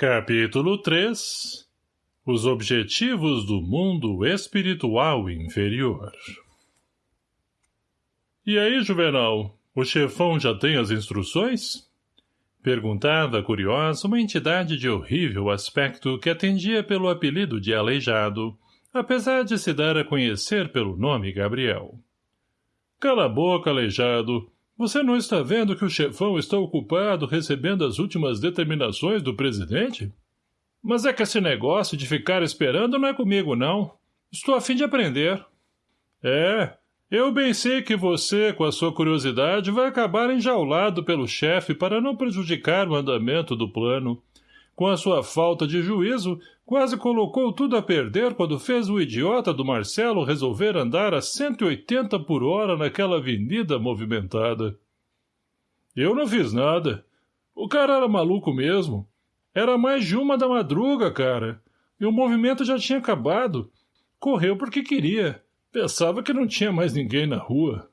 Capítulo 3 Os Objetivos do Mundo Espiritual Inferior E aí, Juvenal, o chefão já tem as instruções? Perguntava, curiosa, uma entidade de horrível aspecto que atendia pelo apelido de Aleijado, apesar de se dar a conhecer pelo nome Gabriel. Cala a boca, Aleijado, você não está vendo que o chefão está ocupado recebendo as últimas determinações do presidente? Mas é que esse negócio de ficar esperando não é comigo, não. Estou a fim de aprender. É, eu bem sei que você, com a sua curiosidade, vai acabar enjaulado pelo chefe para não prejudicar o andamento do plano. Com a sua falta de juízo, quase colocou tudo a perder quando fez o idiota do Marcelo resolver andar a 180 por hora naquela avenida movimentada. Eu não fiz nada. O cara era maluco mesmo. Era mais de uma da madruga, cara. E o movimento já tinha acabado. Correu porque queria. Pensava que não tinha mais ninguém na rua.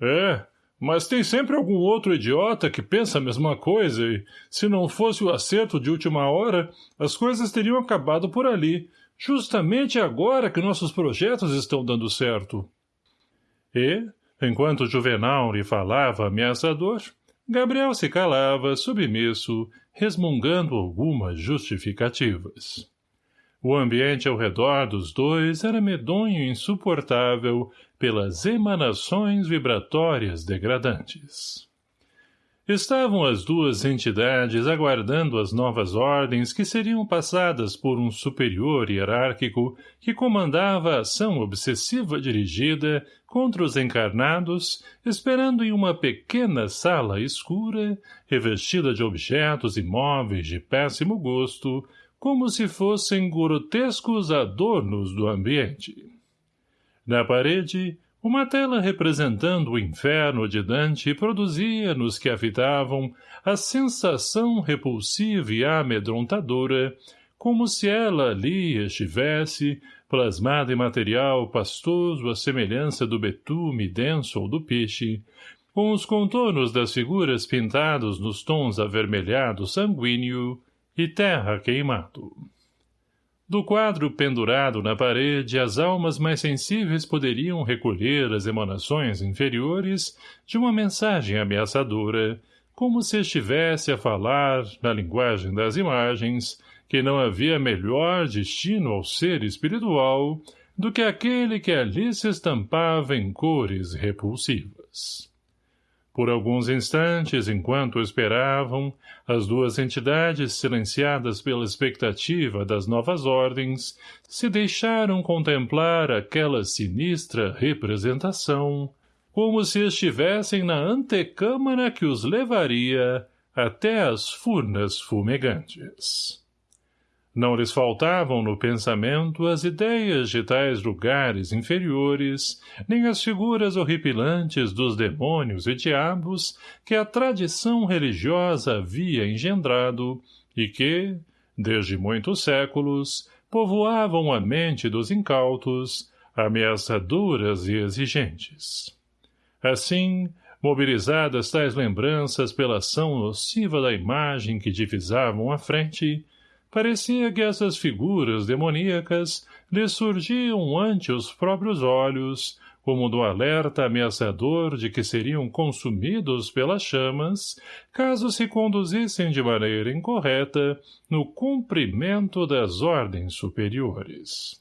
É, mas tem sempre algum outro idiota que pensa a mesma coisa e, se não fosse o acerto de última hora, as coisas teriam acabado por ali, justamente agora que nossos projetos estão dando certo. E, enquanto Juvenal lhe falava ameaçador, Gabriel se calava, submisso, resmungando algumas justificativas. O ambiente ao redor dos dois era medonho e insuportável pelas emanações vibratórias degradantes. Estavam as duas entidades aguardando as novas ordens que seriam passadas por um superior hierárquico que comandava a ação obsessiva dirigida contra os encarnados, esperando em uma pequena sala escura, revestida de objetos imóveis de péssimo gosto, como se fossem grotescos adornos do ambiente. Na parede, uma tela representando o inferno de Dante produzia nos que a fitavam a sensação repulsiva e amedrontadora, como se ela ali estivesse, plasmada em material pastoso à semelhança do betume denso ou do peixe, com os contornos das figuras pintados nos tons avermelhado sanguíneo, e terra queimado. Do quadro pendurado na parede, as almas mais sensíveis poderiam recolher as emanações inferiores de uma mensagem ameaçadora, como se estivesse a falar, na linguagem das imagens, que não havia melhor destino ao ser espiritual do que aquele que ali se estampava em cores repulsivas. Por alguns instantes, enquanto esperavam, as duas entidades, silenciadas pela expectativa das novas ordens, se deixaram contemplar aquela sinistra representação, como se estivessem na antecâmara que os levaria até as furnas fumegantes. Não lhes faltavam no pensamento as ideias de tais lugares inferiores, nem as figuras horripilantes dos demônios e diabos que a tradição religiosa havia engendrado e que, desde muitos séculos, povoavam a mente dos incautos, ameaçadoras e exigentes. Assim, mobilizadas tais lembranças pela ação nociva da imagem que divisavam à frente, Parecia que essas figuras demoníacas lhe surgiam ante os próprios olhos, como do alerta ameaçador de que seriam consumidos pelas chamas, caso se conduzissem de maneira incorreta no cumprimento das ordens superiores.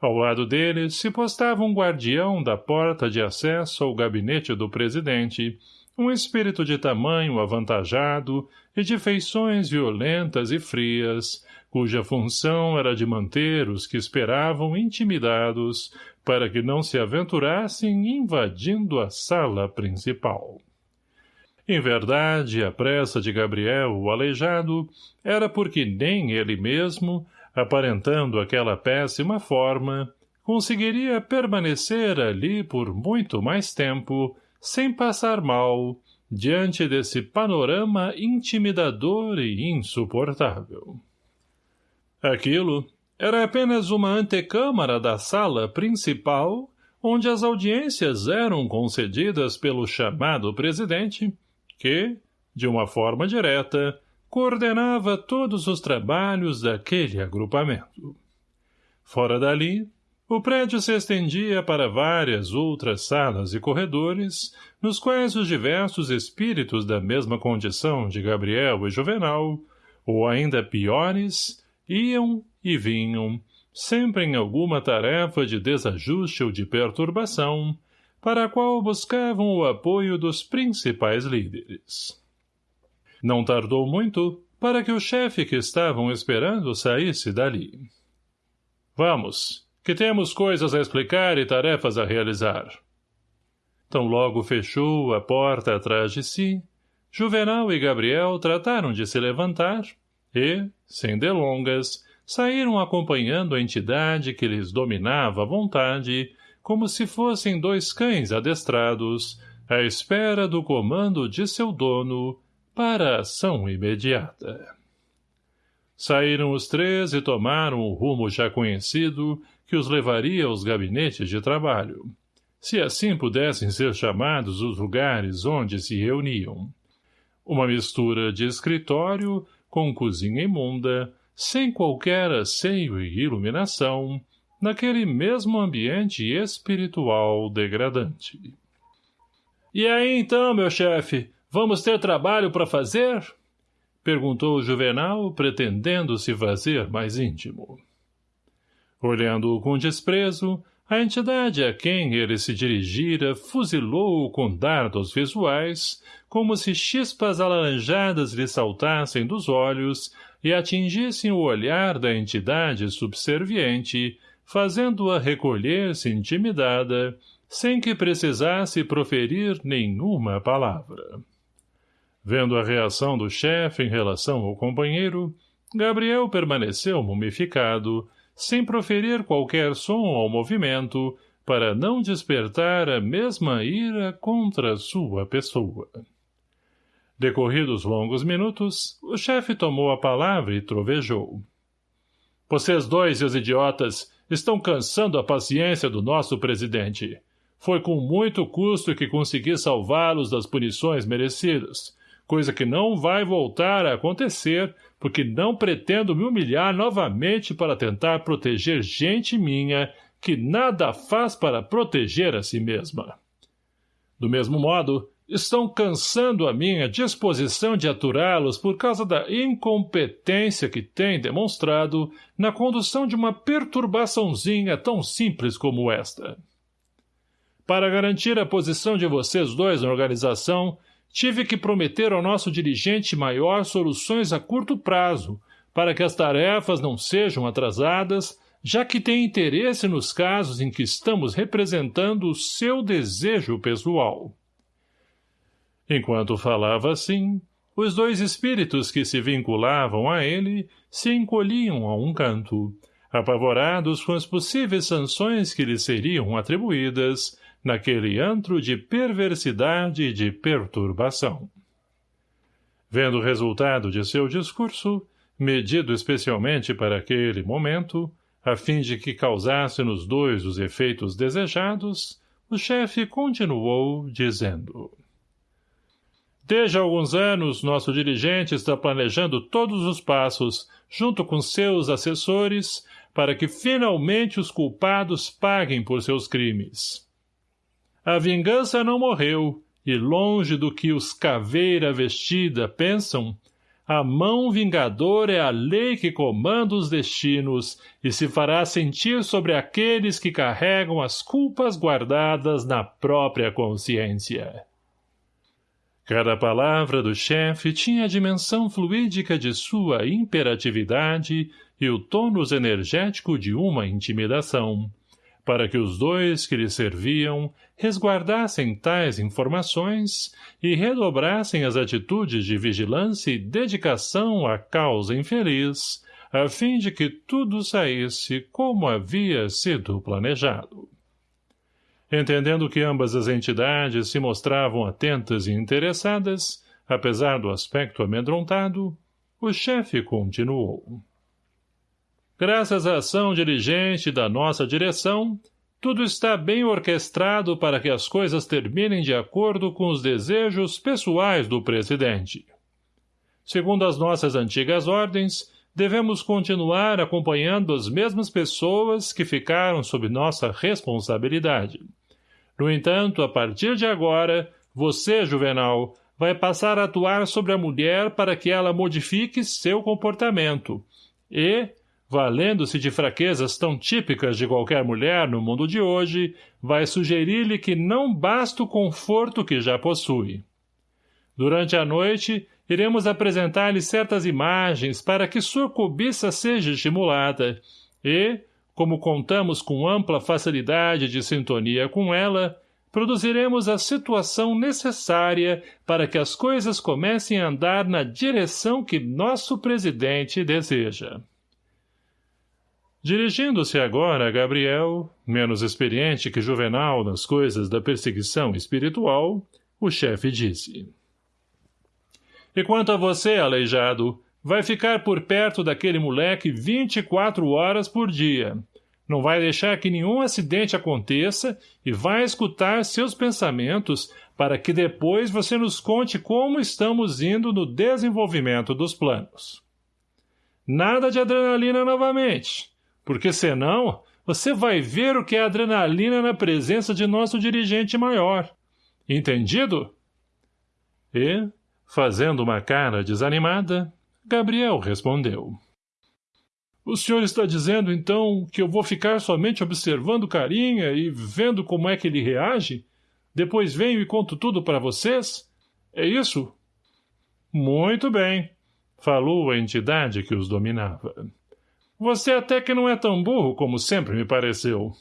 Ao lado deles se postava um guardião da porta de acesso ao gabinete do presidente, um espírito de tamanho avantajado e de feições violentas e frias, cuja função era de manter os que esperavam intimidados para que não se aventurassem invadindo a sala principal. Em verdade, a pressa de Gabriel, o aleijado, era porque nem ele mesmo, aparentando aquela péssima forma, conseguiria permanecer ali por muito mais tempo, sem passar mal, diante desse panorama intimidador e insuportável. Aquilo era apenas uma antecâmara da sala principal, onde as audiências eram concedidas pelo chamado presidente, que, de uma forma direta, coordenava todos os trabalhos daquele agrupamento. Fora dali, o prédio se estendia para várias outras salas e corredores, nos quais os diversos espíritos da mesma condição de Gabriel e Juvenal, ou ainda piores, iam e vinham, sempre em alguma tarefa de desajuste ou de perturbação, para a qual buscavam o apoio dos principais líderes. Não tardou muito para que o chefe que estavam esperando saísse dali. Vamos, que temos coisas a explicar e tarefas a realizar. Tão logo fechou a porta atrás de si, Juvenal e Gabriel trataram de se levantar e, sem delongas, saíram acompanhando a entidade que lhes dominava à vontade, como se fossem dois cães adestrados, à espera do comando de seu dono, para a ação imediata. Saíram os três e tomaram o rumo já conhecido que os levaria aos gabinetes de trabalho, se assim pudessem ser chamados os lugares onde se reuniam. Uma mistura de escritório com cozinha imunda, sem qualquer asseio e iluminação, naquele mesmo ambiente espiritual degradante. — E aí então, meu chefe, vamos ter trabalho para fazer? — perguntou o Juvenal, pretendendo se fazer mais íntimo. Olhando-o com desprezo, a entidade a quem ele se dirigira fuzilou-o com dardos visuais, como se chispas alaranjadas lhe saltassem dos olhos e atingissem o olhar da entidade subserviente, fazendo-a recolher-se intimidada, sem que precisasse proferir nenhuma palavra. Vendo a reação do chefe em relação ao companheiro, Gabriel permaneceu mumificado, sem proferir qualquer som ao movimento, para não despertar a mesma ira contra sua pessoa. Decorridos longos minutos, o chefe tomou a palavra e trovejou. Vocês dois e os idiotas estão cansando a paciência do nosso presidente. Foi com muito custo que consegui salvá-los das punições merecidas, coisa que não vai voltar a acontecer, porque não pretendo me humilhar novamente para tentar proteger gente minha que nada faz para proteger a si mesma. Do mesmo modo, estão cansando a minha disposição de aturá-los por causa da incompetência que têm demonstrado na condução de uma perturbaçãozinha tão simples como esta. Para garantir a posição de vocês dois na organização, tive que prometer ao nosso dirigente maior soluções a curto prazo, para que as tarefas não sejam atrasadas, já que tem interesse nos casos em que estamos representando o seu desejo pessoal. Enquanto falava assim, os dois espíritos que se vinculavam a ele se encolhiam a um canto, apavorados com as possíveis sanções que lhes seriam atribuídas naquele antro de perversidade e de perturbação. Vendo o resultado de seu discurso, medido especialmente para aquele momento, a fim de que causasse nos dois os efeitos desejados, o chefe continuou, dizendo... Desde alguns anos, nosso dirigente está planejando todos os passos, junto com seus assessores, para que finalmente os culpados paguem por seus crimes. A vingança não morreu, e longe do que os caveira vestida pensam, a mão vingadora é a lei que comanda os destinos e se fará sentir sobre aqueles que carregam as culpas guardadas na própria consciência. Cada palavra do chefe tinha a dimensão fluídica de sua imperatividade e o tônus energético de uma intimidação, para que os dois que lhe serviam resguardassem tais informações e redobrassem as atitudes de vigilância e dedicação à causa infeliz, a fim de que tudo saísse como havia sido planejado. Entendendo que ambas as entidades se mostravam atentas e interessadas, apesar do aspecto amedrontado, o chefe continuou. Graças à ação diligente da nossa direção, tudo está bem orquestrado para que as coisas terminem de acordo com os desejos pessoais do presidente. Segundo as nossas antigas ordens, devemos continuar acompanhando as mesmas pessoas que ficaram sob nossa responsabilidade. No entanto, a partir de agora, você, Juvenal, vai passar a atuar sobre a mulher para que ela modifique seu comportamento e, valendo-se de fraquezas tão típicas de qualquer mulher no mundo de hoje, vai sugerir-lhe que não basta o conforto que já possui. Durante a noite, iremos apresentar-lhe certas imagens para que sua cobiça seja estimulada e, como contamos com ampla facilidade de sintonia com ela, produziremos a situação necessária para que as coisas comecem a andar na direção que nosso presidente deseja. Dirigindo-se agora a Gabriel, menos experiente que Juvenal nas coisas da perseguição espiritual, o chefe disse. E quanto a você, aleijado, vai ficar por perto daquele moleque 24 horas por dia. Não vai deixar que nenhum acidente aconteça e vai escutar seus pensamentos para que depois você nos conte como estamos indo no desenvolvimento dos planos. Nada de adrenalina novamente porque senão você vai ver o que é adrenalina na presença de nosso dirigente maior. Entendido? E, fazendo uma cara desanimada, Gabriel respondeu. O senhor está dizendo, então, que eu vou ficar somente observando carinha e vendo como é que ele reage? Depois venho e conto tudo para vocês? É isso? Muito bem, falou a entidade que os dominava. Você até que não é tão burro como sempre me pareceu.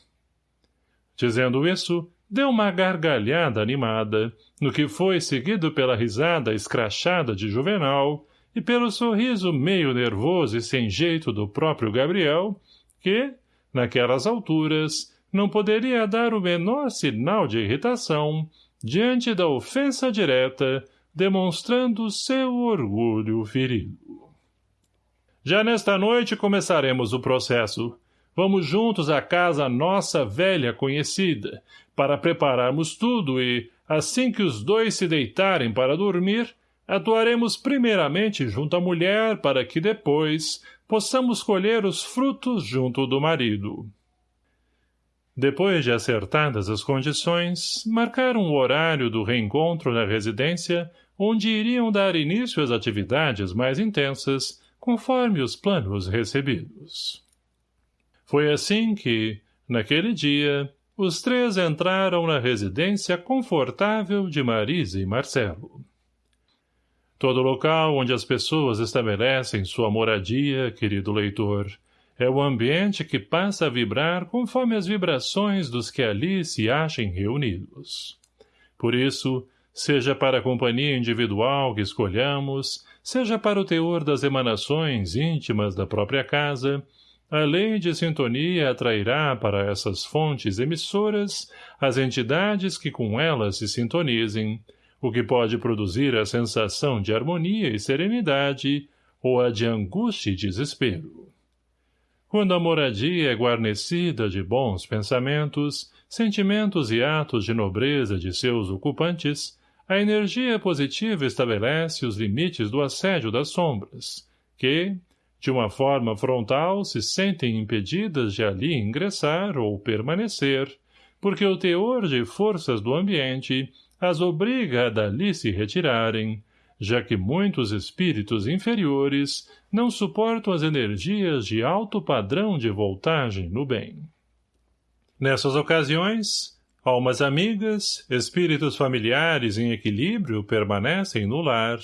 Dizendo isso, deu uma gargalhada animada, no que foi seguido pela risada escrachada de Juvenal e pelo sorriso meio nervoso e sem jeito do próprio Gabriel, que, naquelas alturas, não poderia dar o menor sinal de irritação diante da ofensa direta, demonstrando seu orgulho ferido. Já nesta noite começaremos o processo. Vamos juntos à casa nossa velha conhecida, para prepararmos tudo e, assim que os dois se deitarem para dormir, atuaremos primeiramente junto à mulher para que depois possamos colher os frutos junto do marido. Depois de acertadas as condições, marcaram o horário do reencontro na residência, onde iriam dar início às atividades mais intensas, conforme os planos recebidos. Foi assim que, naquele dia, os três entraram na residência confortável de Marisa e Marcelo. Todo local onde as pessoas estabelecem sua moradia, querido leitor, é o ambiente que passa a vibrar conforme as vibrações dos que ali se achem reunidos. Por isso, seja para a companhia individual que escolhamos, seja para o teor das emanações íntimas da própria casa, a lei de sintonia atrairá para essas fontes emissoras as entidades que com elas se sintonizem, o que pode produzir a sensação de harmonia e serenidade ou a de angústia e desespero. Quando a moradia é guarnecida de bons pensamentos, sentimentos e atos de nobreza de seus ocupantes, a energia positiva estabelece os limites do assédio das sombras, que, de uma forma frontal, se sentem impedidas de ali ingressar ou permanecer, porque o teor de forças do ambiente as obriga a dali se retirarem, já que muitos espíritos inferiores não suportam as energias de alto padrão de voltagem no bem. Nessas ocasiões, Almas amigas, espíritos familiares em equilíbrio permanecem no lar,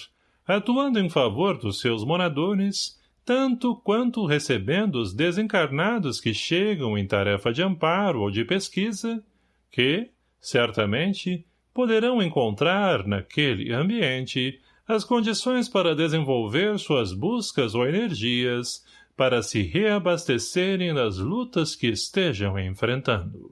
atuando em favor dos seus moradores, tanto quanto recebendo os desencarnados que chegam em tarefa de amparo ou de pesquisa, que, certamente, poderão encontrar, naquele ambiente, as condições para desenvolver suas buscas ou energias, para se reabastecerem das lutas que estejam enfrentando.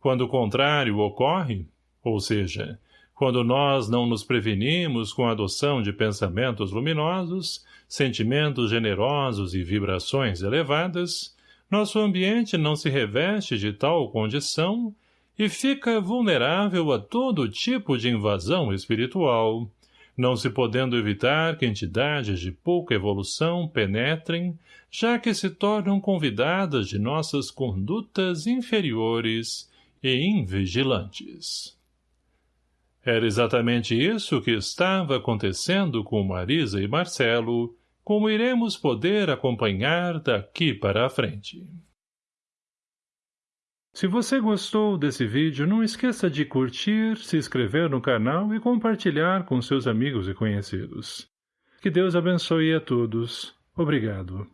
Quando o contrário ocorre, ou seja, quando nós não nos prevenimos com a adoção de pensamentos luminosos, sentimentos generosos e vibrações elevadas, nosso ambiente não se reveste de tal condição e fica vulnerável a todo tipo de invasão espiritual, não se podendo evitar que entidades de pouca evolução penetrem, já que se tornam convidadas de nossas condutas inferiores e invigilantes. Era exatamente isso que estava acontecendo com Marisa e Marcelo, como iremos poder acompanhar daqui para a frente. Se você gostou desse vídeo, não esqueça de curtir, se inscrever no canal e compartilhar com seus amigos e conhecidos. Que Deus abençoe a todos. Obrigado.